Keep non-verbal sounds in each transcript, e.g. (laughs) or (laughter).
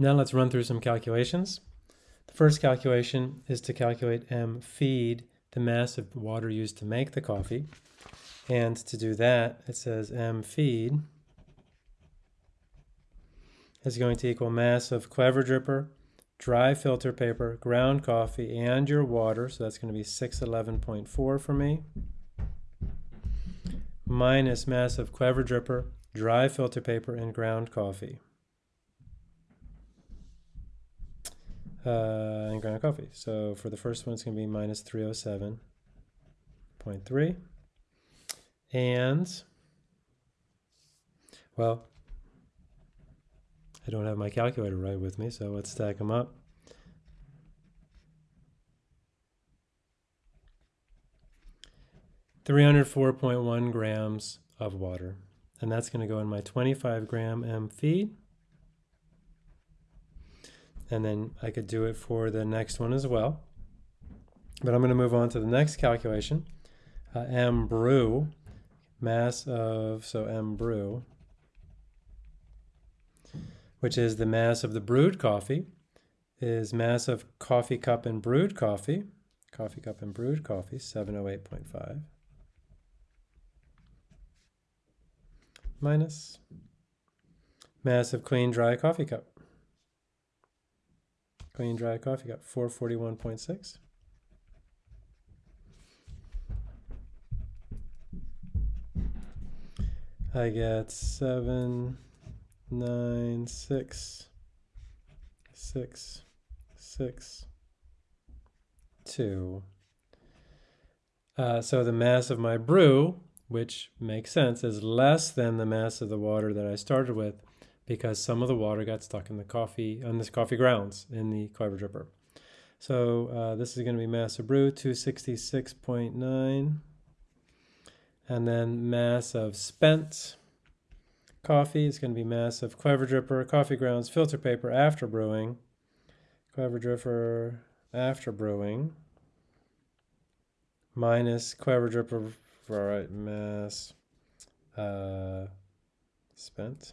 Now let's run through some calculations. The first calculation is to calculate M feed, the mass of water used to make the coffee. And to do that, it says M feed is going to equal mass of Clever Dripper, dry filter paper, ground coffee, and your water. So that's going to be 611.4 for me. Minus mass of Clever Dripper, dry filter paper, and ground coffee. Uh, and ground coffee. So for the first one, it's going to be minus 307.3. And, well, I don't have my calculator right with me, so let's stack them up. Three hundred four point one grams of water, and that's going to go in my twenty-five gram M feed. And then I could do it for the next one as well. But I'm going to move on to the next calculation. Uh, M brew, mass of, so M brew, which is the mass of the brewed coffee, is mass of coffee cup and brewed coffee, coffee cup and brewed coffee, 708.5, minus mass of clean dry coffee cup, clean dry coffee cup, 441.6. I get seven nine, six, six, six, two. Uh, so the mass of my brew, which makes sense, is less than the mass of the water that I started with because some of the water got stuck in the coffee, on this coffee grounds in the clever dripper. So uh, this is going to be mass of brew, 266.9. And then mass of spent, Coffee is going to be mass of Clever Dripper, coffee grounds, filter paper after brewing. Clever Dripper after brewing. Minus Clever Dripper, all right, mass uh, spent.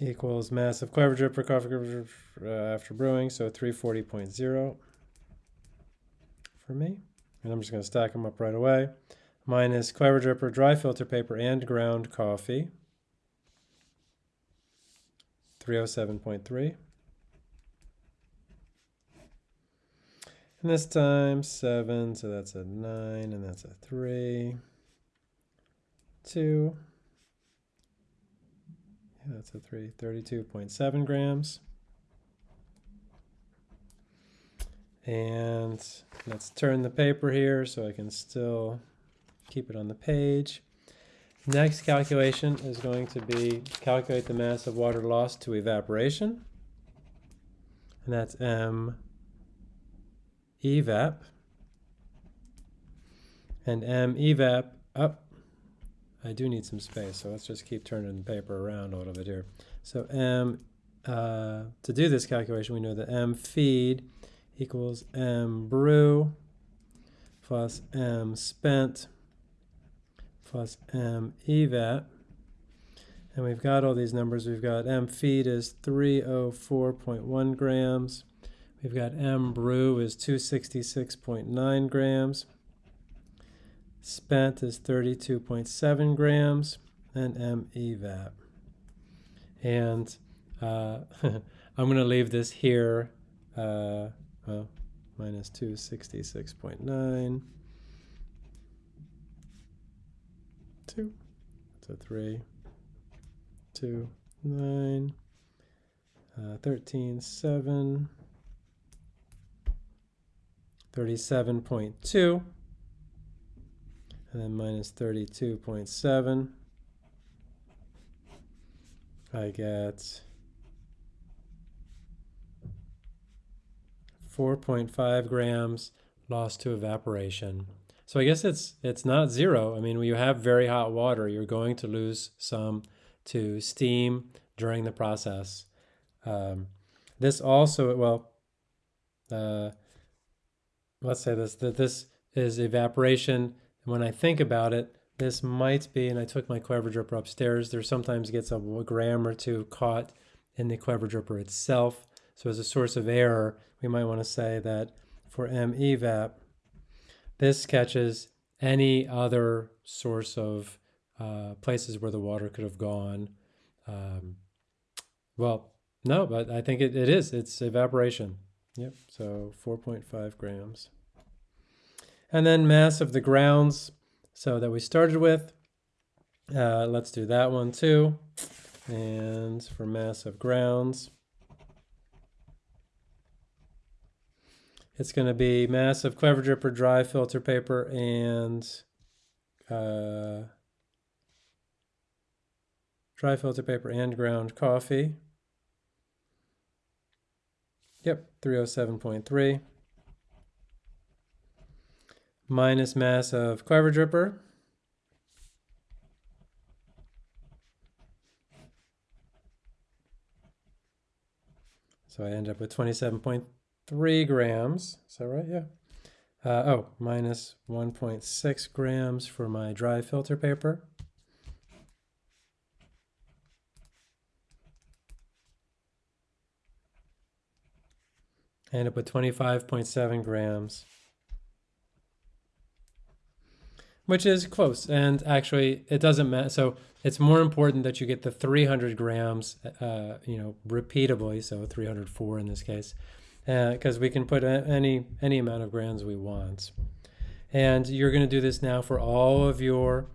Equals mass of Clever Dripper, coffee uh, after brewing, so 340.0 for me. And I'm just going to stack them up right away minus Clever Dripper, dry filter paper, and ground coffee. 307.3. And this time 7, so that's a 9, and that's a 3. 2. That's a 3. 32.7 grams. And let's turn the paper here so I can still keep it on the page. Next calculation is going to be calculate the mass of water lost to evaporation. And that's M evap. And M evap up. I do need some space, so let's just keep turning the paper around a little bit here. So M, uh, to do this calculation, we know that M feed equals M brew plus M spent plus m evap. And we've got all these numbers. We've got m feed is 304.1 grams. We've got m brew is 266.9 grams. Spent is 32.7 grams. And m evap. And uh, (laughs) I'm going to leave this here. Uh, well, minus 266.9. two. So three, two, nine, uh, 13, 7, 37.2, and then minus 32.7. I get 4.5 grams lost to evaporation. So I guess it's it's not zero. I mean, when you have very hot water, you're going to lose some to steam during the process. Um, this also, well, uh, let's say this that this is evaporation. When I think about it, this might be, and I took my clever dripper upstairs. There sometimes gets a gram or two caught in the Clever Dripper itself. So as a source of error, we might want to say that for MEVAP, this catches any other source of uh, places where the water could have gone. Um, well, no, but I think it, it is. It's evaporation. Yep, so 4.5 grams. And then mass of the grounds, so that we started with. Uh, let's do that one too. And for mass of grounds, it's going to be mass of Clever Dripper dry filter paper and uh, dry filter paper and ground coffee. Yep, 307.3. Minus mass of Clever Dripper. So I end up with 27.3 grams. Is that right? Yeah. Uh, oh, minus 1.6 grams for my dry filter paper. I end up with 25.7 grams, which is close. And actually, it doesn't matter. So it's more important that you get the 300 grams, uh, you know, repeatably. So 304 in this case, because uh, we can put any any amount of grams we want. And you're going to do this now for all of your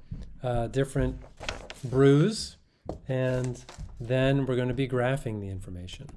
uh, different brews. And then we're going to be graphing the information.